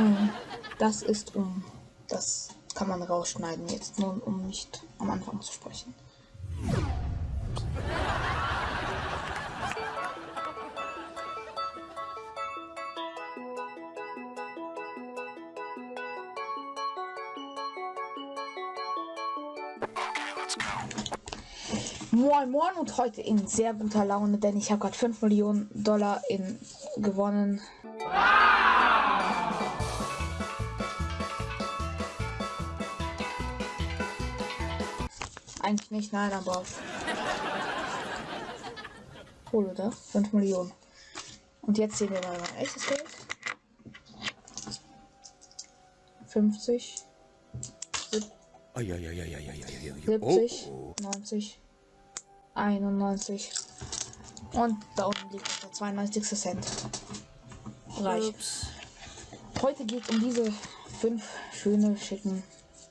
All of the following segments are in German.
Hm, Das ist um. Das kann man rausschneiden jetzt, nur um nicht am Anfang zu sprechen. Moin Moin und heute in sehr guter Laune, denn ich habe gerade 5 Millionen Dollar in gewonnen. Eigentlich nicht, nein, aber cool, oder? 5 Millionen. Und jetzt sehen wir mal mein echtes Geld. 50, Eieieiei. 70, Oh, 90, 91 und da unten liegt der 92. Cent. Reich. Ups. Heute geht es um diese fünf schöne, schicken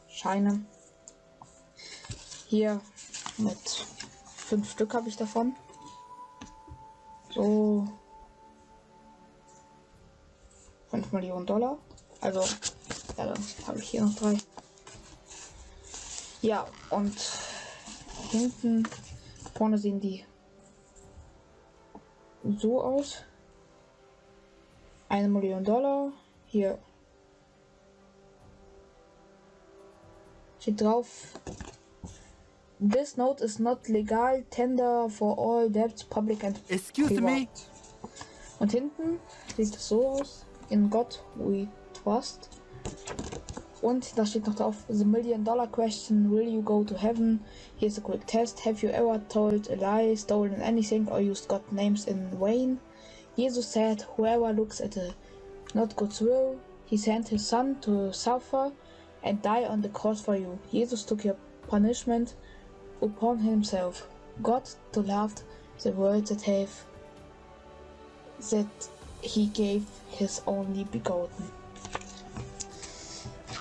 Scheine. Hier mit fünf Stück habe ich davon. So 5 Millionen Dollar. Also, ja, dann habe ich hier noch drei. Ja, und hinten vorne sehen die so aus. Eine Million Dollar. Hier steht drauf. This note is not legal tender for all debts, public and Excuse me. Und hinten sieht es so aus. In God we trust. Und da steht noch drauf, The Million Dollar Question, will you go to heaven? Here's a quick test. Have you ever told a lie, stolen anything, or used God names in vain? Jesus said, whoever looks at a not God's will, he sent his son to suffer and die on the cross for you. Jesus took your punishment upon himself. God to love the world that have that he gave his only begotten.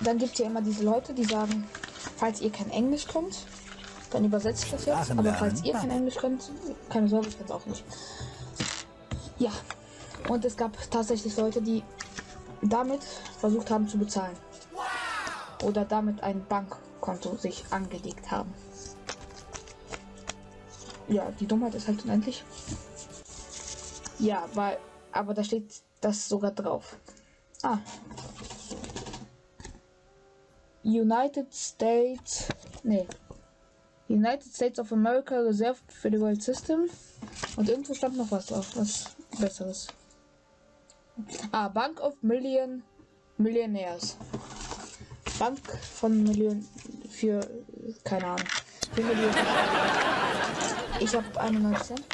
Dann gibt es ja immer diese Leute, die sagen, falls ihr kein Englisch könnt, dann übersetze ich das jetzt. Aber falls ihr kein Englisch könnt, keine Sorge, ich kann es auch nicht. Ja, und es gab tatsächlich Leute, die damit versucht haben zu bezahlen. Oder damit ein Bankkonto sich angelegt haben. Ja, die Dummheit ist halt unendlich. Ja, weil, aber da steht das sogar drauf. Ah. United States, nee. United States of America Reserved Federal System. Und irgendwo stand noch was drauf, was Besseres. Ah, Bank of Million Millionaires. Bank von Millionen für keine Ahnung. Ich habe 91 Cent.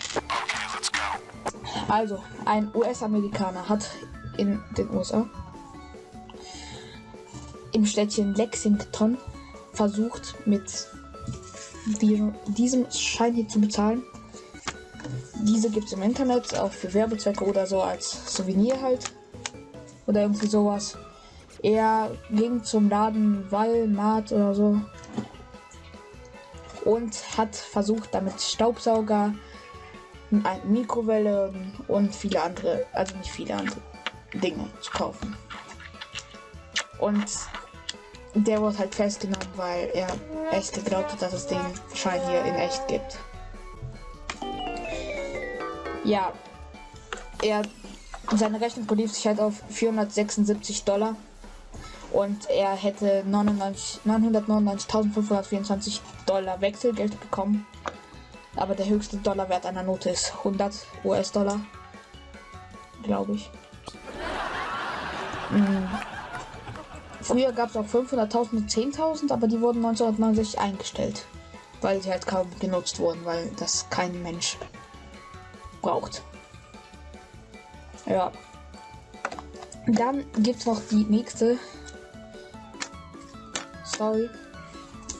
Also, ein US-Amerikaner hat in den USA im Städtchen Lexington versucht, mit die- diesem Schein hier zu bezahlen. Diese gibt es im Internet, auch für Werbezwecke oder so als Souvenir halt. Oder irgendwie sowas. Er ging zum Laden Walmart oder so und hat versucht, damit Staubsauger, eine Mikrowelle und viele andere, also nicht viele andere Dinge zu kaufen. Und der wurde halt festgenommen, weil er echt geglaubt hat, dass es den Schein hier in echt gibt. Ja, er seine Rechnung belief sich halt auf 476 Dollar und er hätte 99 999.524 Dollar Wechselgeld bekommen. Aber der höchste Dollarwert einer Note ist 100 US-Dollar, glaube ich. Mm. Früher gab es auch 500.000 und 10.000, aber die wurden 1969 eingestellt, weil sie halt kaum genutzt wurden, weil das kein Mensch braucht. Ja. Dann gibt es noch die nächste Story.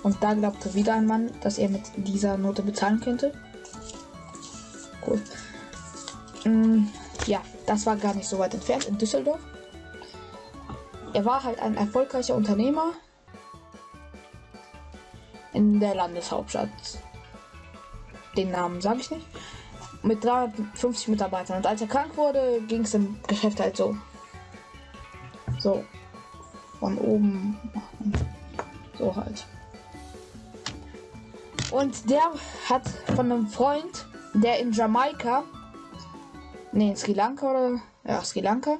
Und da glaubte wieder ein Mann, dass er mit dieser Note bezahlen könnte. Cool. Mm, ja, das war gar nicht so weit entfernt in Düsseldorf. Er war halt ein erfolgreicher Unternehmer in der Landeshauptstadt. Den Namen sage ich nicht. Mit 350 Mitarbeitern. Und als er krank wurde, ging es im Geschäft halt so. So. von oben. So halt. Und der hat von einem Freund, der in Jamaika, nee, in Sri Lanka oder, ja, Sri Lanka,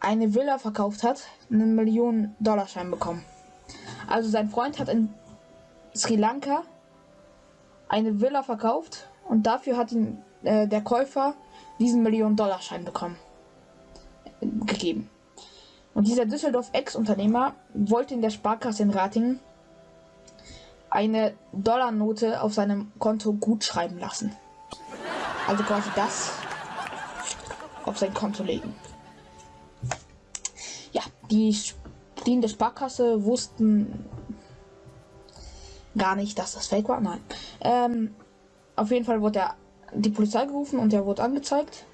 eine Villa verkauft hat, einen Millionen Dollarschein bekommen. Also sein Freund hat in Sri Lanka eine Villa verkauft und dafür hat ihn äh, der Käufer diesen Millionen Dollarschein bekommen gegeben. Und dieser Düsseldorf-Ex-Unternehmer wollte in der Sparkasse in Ratingen eine Dollarnote auf seinem Konto gut schreiben lassen. Also quasi das auf sein Konto legen. Ja, die, die in der Sparkasse wussten gar nicht, dass das Fake war. Nein. Ähm, auf jeden Fall wurde er die Polizei gerufen und er wurde angezeigt.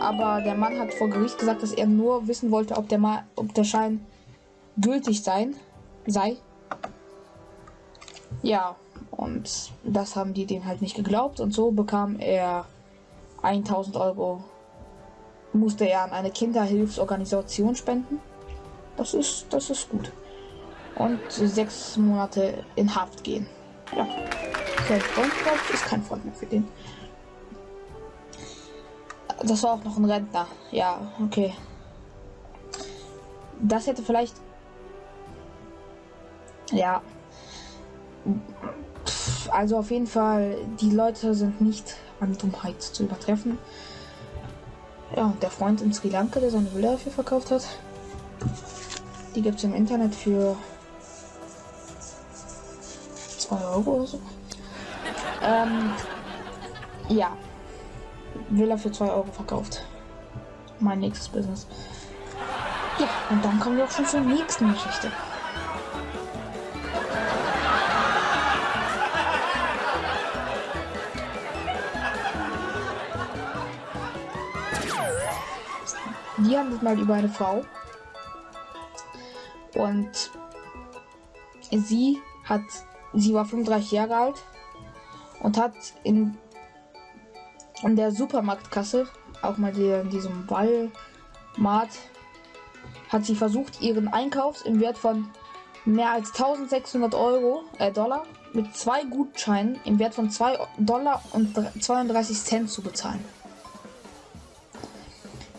Aber der Mann hat vor Gericht gesagt, dass er nur wissen wollte, ob der, mal, ob der Schein gültig sein, sei. Ja, und das haben die dem halt nicht geglaubt. Und so bekam er 1000 Euro. Musste er an eine Kinderhilfsorganisation spenden. Das ist, das ist gut. Und sechs Monate in Haft gehen. Ja. Kein Freund, ist kein Freund mehr für den. Das war auch noch ein Rentner. Ja, okay. Das hätte vielleicht. Ja. Also auf jeden Fall, die Leute sind nicht an Dummheit zu übertreffen. Ja, der Freund in Sri Lanka, der seine Bilder dafür verkauft hat. Die gibt es im Internet für 2 Euro oder so. Ähm, ja. Villa für 2 Euro verkauft. Mein nächstes Business. Ja, und dann kommen wir auch schon zur nächsten Geschichte. Die handelt mal über eine Frau. Und sie hat, sie war 35 Jahre alt und hat in an der Supermarktkasse, auch mal die, in diesem Walmart, hat sie versucht, ihren Einkauf im Wert von mehr als 1600 Euro, äh, Dollar mit zwei Gutscheinen im Wert von 2 Dollar und 32 Cent zu bezahlen.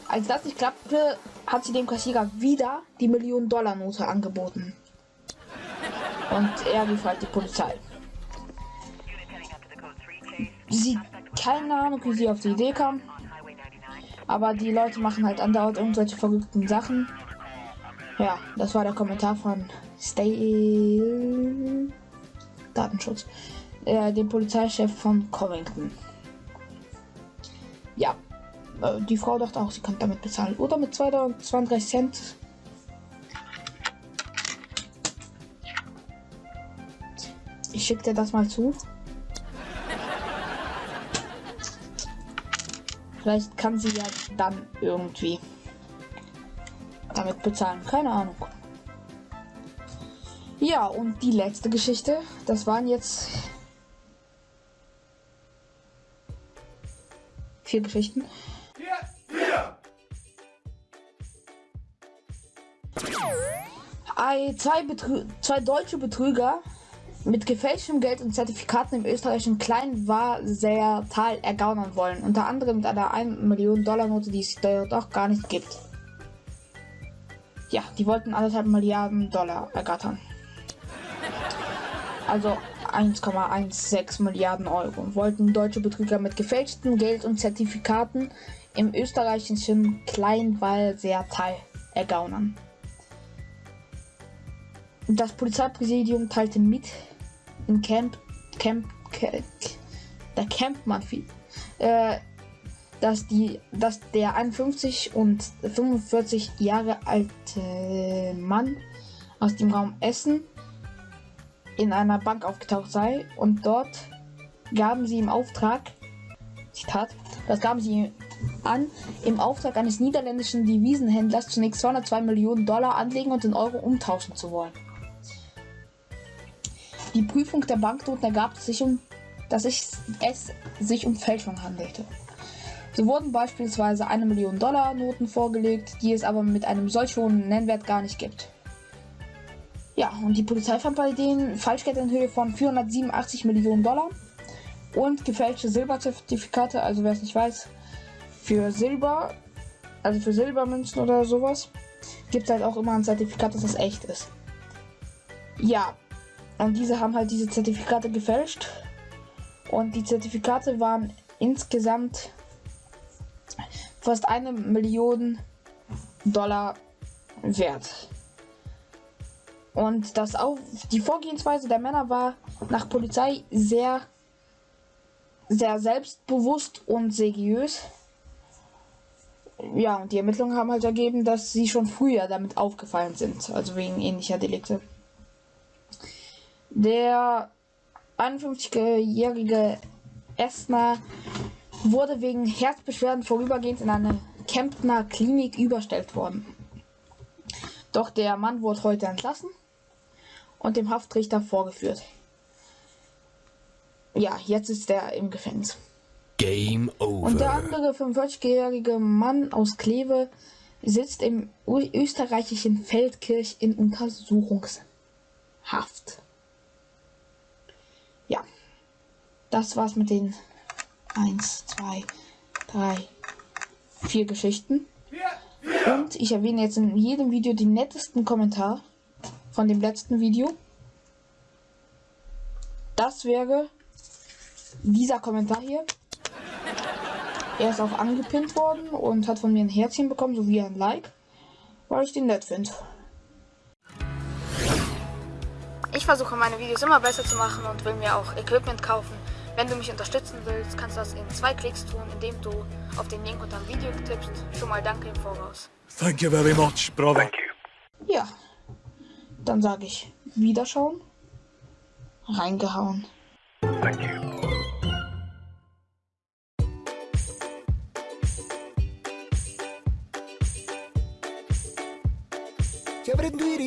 Als das nicht klappte, hat sie dem Kassierer wieder die Millionen-Dollar-Note angeboten. Und er rief halt die Polizei. Sie keine Ahnung, wie sie auf die Idee kam. Aber die Leute machen halt andauernd irgendwelche verrückten Sachen. Ja, das war der Kommentar von Stay Datenschutz, äh, dem Polizeichef von Covington. Ja, äh, die Frau dachte auch, sie kann damit bezahlen. Oder mit 32 Cent. Ich schicke dir das mal zu. Vielleicht kann sie ja dann irgendwie damit bezahlen. Keine Ahnung. Ja, und die letzte Geschichte, das waren jetzt vier Geschichten. Ei, zwei, Betrü zwei deutsche Betrüger mit gefälschtem Geld und Zertifikaten im österreichischen Kleinwahrsäertal ergaunern wollen. Unter anderem mit einer 1 Million Dollar Note, die es dort auch gar nicht gibt. Ja, die wollten anderthalb Milliarden Dollar ergattern. Also 1,16 Milliarden Euro. Wollten deutsche Betrüger mit gefälschtem Geld und Zertifikaten im österreichischen Kleinwahlseertal ergaunern. Das Polizeipräsidium teilte mit, in Camp, Camp, Camp der Campmann äh, dass die, dass der 51 und 45 Jahre alte Mann aus dem Raum Essen in einer Bank aufgetaucht sei und dort gaben sie im Auftrag, Zitat, das gaben sie an, im Auftrag eines niederländischen Devisenhändlers zunächst 202 Millionen Dollar anlegen und in Euro umtauschen zu wollen. Die Prüfung der Banknoten ergab sich um, dass es sich um Fälschung handelte. So wurden beispielsweise eine Million Dollar Noten vorgelegt, die es aber mit einem solch hohen Nennwert gar nicht gibt. Ja, und die Polizei fand bei denen Falschgeld in Höhe von 487 Millionen Dollar und gefälschte Silberzertifikate, also wer es nicht weiß, für Silber, also für Silbermünzen oder sowas, gibt es halt auch immer ein Zertifikat, dass das echt ist. Ja, und diese haben halt diese Zertifikate gefälscht. Und die Zertifikate waren insgesamt fast eine Million Dollar wert. Und das auch die Vorgehensweise der Männer war nach Polizei sehr sehr selbstbewusst und seriös. Ja, und die Ermittlungen haben halt ergeben, dass sie schon früher damit aufgefallen sind, also wegen ähnlicher Delikte. Der 51-jährige Esner wurde wegen Herzbeschwerden vorübergehend in eine Kemptner Klinik überstellt worden. Doch der Mann wurde heute entlassen und dem Haftrichter vorgeführt. Ja, jetzt ist er im Gefängnis. Game over. Und der andere 45-jährige Mann aus Kleve sitzt im österreichischen Feldkirch in Untersuchungshaft. Ja, das war's mit den 1, 2, 3, 4 Geschichten. Und ich erwähne jetzt in jedem Video den nettesten Kommentar von dem letzten Video. Das wäre dieser Kommentar hier. Er ist auch angepinnt worden und hat von mir ein Herzchen bekommen, sowie ein Like, weil ich den nett finde. Ich versuche meine Videos immer besser zu machen und will mir auch Equipment kaufen. Wenn du mich unterstützen willst, kannst du das in zwei Klicks tun, indem du auf den Link unter dem Video tippst. Schon mal danke im Voraus. Thank you very much, brother. Ja, dann sage ich Wiederschauen. Reingehauen. Thank you. Avrei due